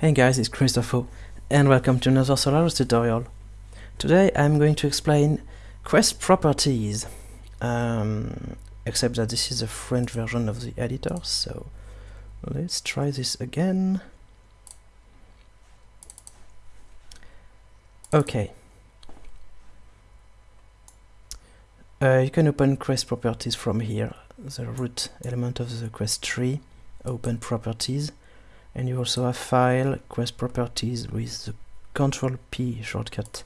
Hey guys, it's Christopho and welcome to another Solarus tutorial. Today I'm going to explain quest properties, um, except that this is a French version of the editor, so let's try this again. Okay. Uh, you can open quest properties from here, the root element of the quest tree, open properties and you also have file quest properties with the control P shortcut.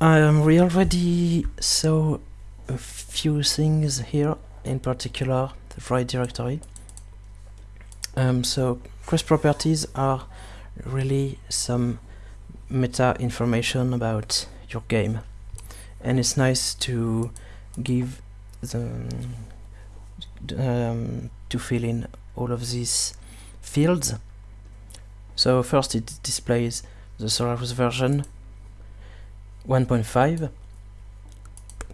Um, we already saw a few things here in particular the write directory. Um, so quest properties are really some meta information about your game. And it's nice to give the um, to fill in all of these fields. So first it displays the Solarus version 1.5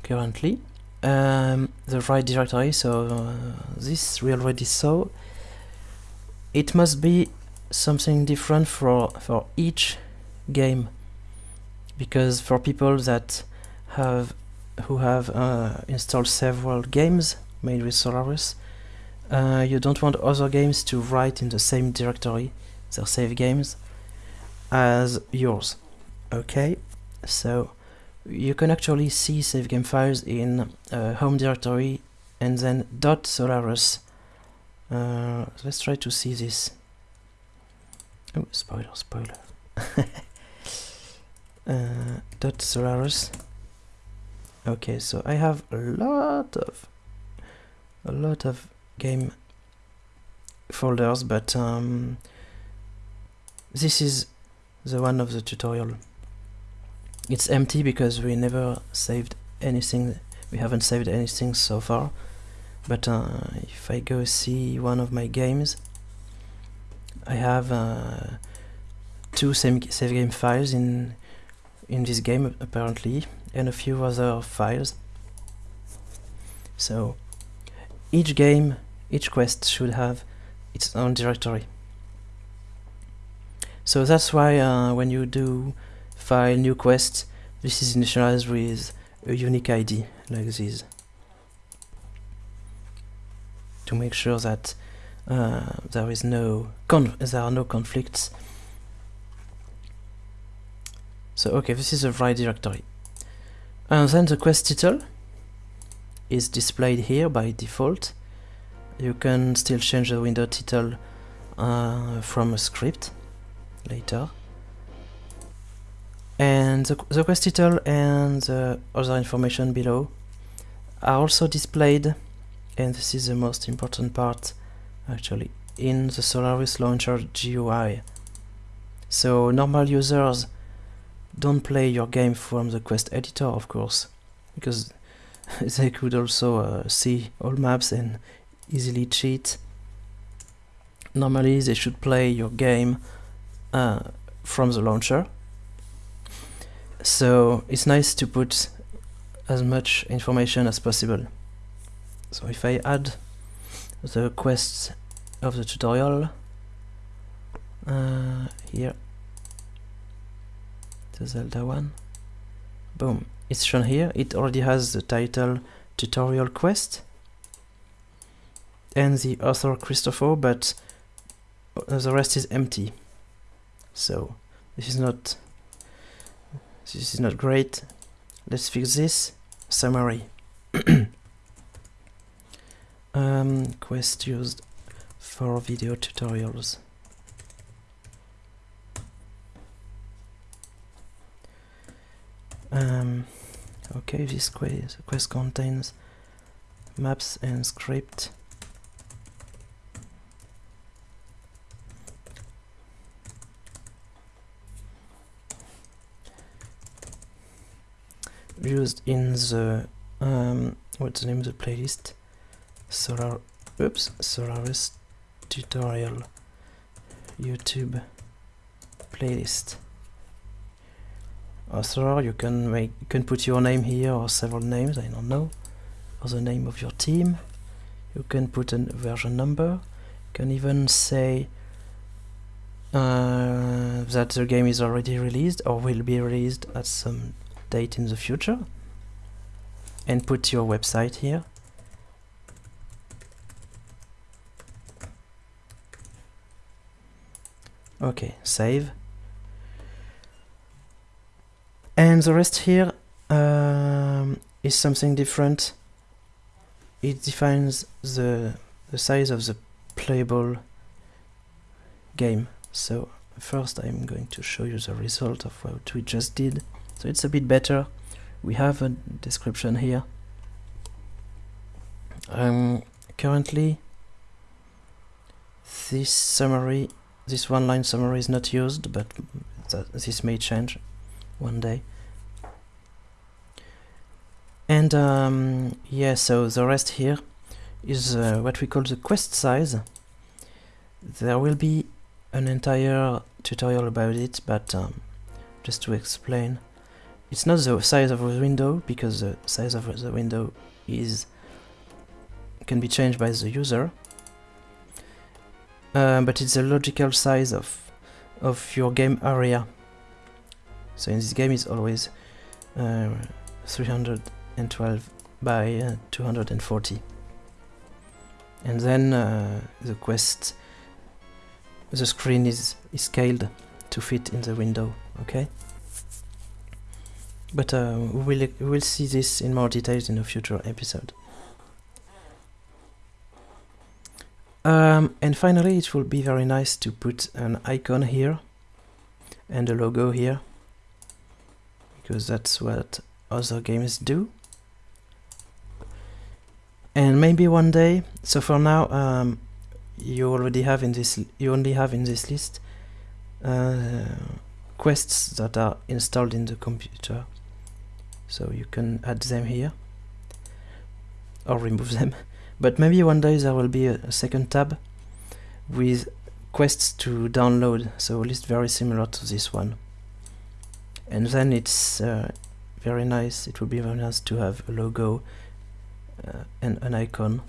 currently. Um, the right directory, so uh, this we already saw. It must be something different for, for each game because for people that have who have uh, installed several games made with Solarus uh, you don't want other games to write in the same directory, their save games, as yours. Okay, so you can actually see save game files in uh, home directory and then dot solarus. Uh, let's try to see this. Oh, spoiler, spoiler. uh, dot solarus. Okay, so I have a lot of a lot of game folders, but um, this is the one of the tutorial. It's empty because we never saved anything, we haven't saved anything so far, but uh, if I go see one of my games, I have uh, two save, game files in in this game apparently, and a few other files. So each game, each quest should have its own directory. So that's why uh, when you do file new quest, this is initialized with a unique ID like this to make sure that uh, there is no there are no conflicts. So okay, this is a right directory. And then the quest title is displayed here by default. You can still change the window title uh, from a script later. And the, the quest title and the other information below are also displayed, and this is the most important part actually, in the Solarus Launcher GUI. So normal users don't play your game from the quest editor, of course, because they could also uh, see all maps and easily cheat. Normally they should play your game uh, from the launcher. So it's nice to put as much information as possible. So if I add the quests of the tutorial uh, here, the Zelda one, boom, it's shown here. It already has the title tutorial quest and the author Christopho but the rest is empty. So this is not this is not great. Let's fix this summary. Um, quest used for video tutorials um, okay this quest, quest contains maps and script. Used in the um, what's the name of the playlist? Solar oops solarus tutorial youtube playlist author you can make you can put your name here or several names I don't know. Or the name of your team. You can put a version number. You can even say uh, that the game is already released or will be released at some date in the future. And put your website here. Okay save and the rest here um, is something different. It defines the the size of the playable game. So first I'm going to show you the result of what we just did. So it's a bit better. We have a description here. Um, currently this summary this one line summary is not used but this may change one day. And um, yeah so the rest here is uh, what we call the quest size. There will be an entire tutorial about it but um, just to explain it's not the size of the window because the size of the window is can be changed by the user. Uh, but it's the logical size of of your game area so in this game it's always uh, 312 by uh, 240 and then uh, the quest the screen is, is scaled to fit in the window okay? But uh, we will we'll see this in more details in a future episode. Um, and finally it will be very nice to put an icon here and a logo here because that's what other games do. And maybe one day so for now um, you already have in this you only have in this list uh, quests that are installed in the computer. So you can add them here or remove them. But maybe one day there will be a, a second tab with quests to download. So a list very similar to this one and then it's uh, very nice. It would be very nice to have a logo uh, and an icon.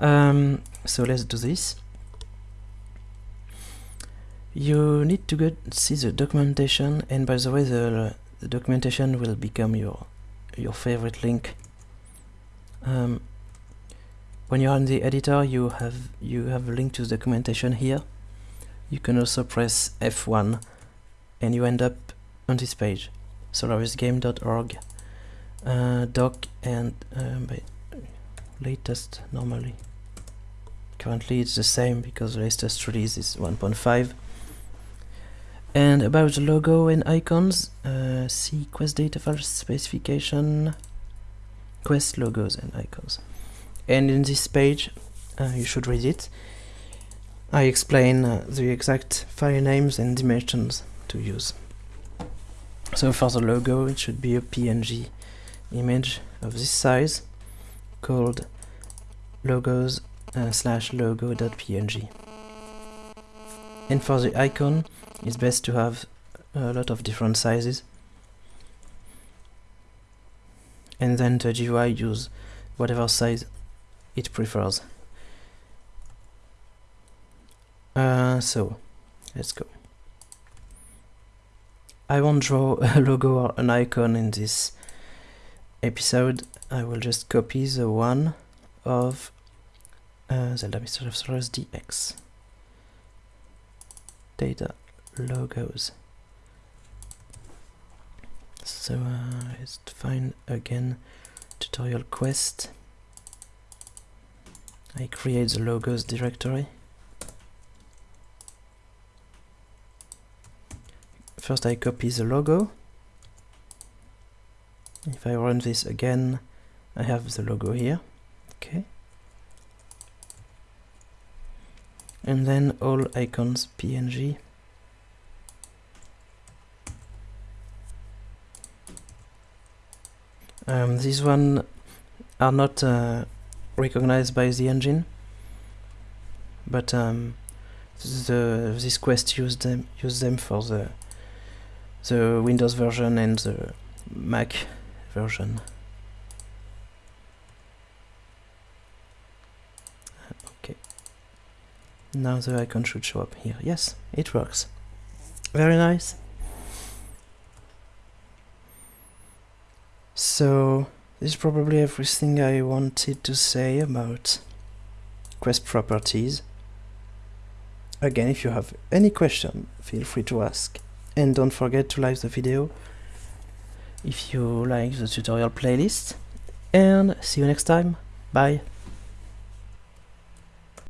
Um, so let's do this. You need to go see the documentation and by the way the, the documentation will become your your favorite link. Um, when you're in the editor you have you have a link to the documentation here. You can also press F1 and you end up on this page. solarus-games.org uh, doc and um, latest normally. Currently it's the same because the latest release is 1.5 and about the logo and icons uh, see quest data file specification quest logos and icons. And in this page uh, you should read it. I explain uh, the exact file names and dimensions to use. So for the logo it should be a PNG image of this size called logos uh, slash logo.png and for the icon it's best to have a lot of different sizes. And then the GUI use whatever size it prefers. Uh, so let's go I won't draw a logo or an icon in this episode. I will just copy the one of uh, Zelda Mystery of Solarus DX data logos. So uh, let's find again tutorial quest. I create the logos directory first I copy the logo. If I run this again I have the logo here. Okay. And then all icons png um, these one are not uh, recognized by the engine but um, the this quest use them use them for the the Windows version and the Mac version. Okay. now the icon should show up here. Yes it works. Very nice. So this is probably everything I wanted to say about Quest properties. Again if you have any question feel free to ask and don't forget to like the video if you like the tutorial playlist. And see you next time. Bye